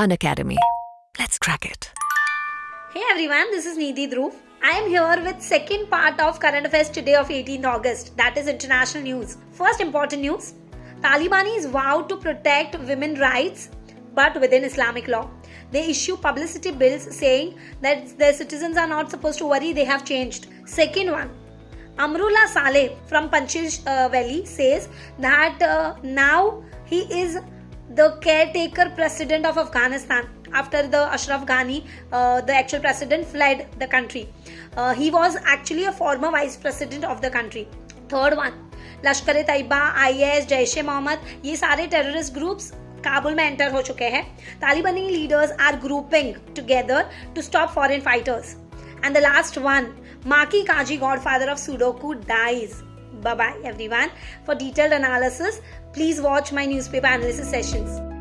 Unacademy. Let's crack it. Hey everyone, this is Nidhi Dhruv. I am here with second part of current affairs today of 18th August. That is international news. First important news. Talibanis vow to protect women rights but within Islamic law. They issue publicity bills saying that their citizens are not supposed to worry, they have changed. Second one. Amrullah Saleh from Panjshir uh, Valley says that uh, now he is the caretaker president of Afghanistan after the Ashraf Ghani, uh, the actual president, fled the country. Uh, he was actually a former vice president of the country. Third one, Lashkar Taiba I S Jaish Mohammed ये सारे terrorist groups Kabul में enter हो चुके हैं Talibani leaders are grouping together to stop foreign fighters and the last one Maki Kaji godfather of sudoku dies Bye bye everyone. For detailed analysis, please watch my newspaper analysis sessions.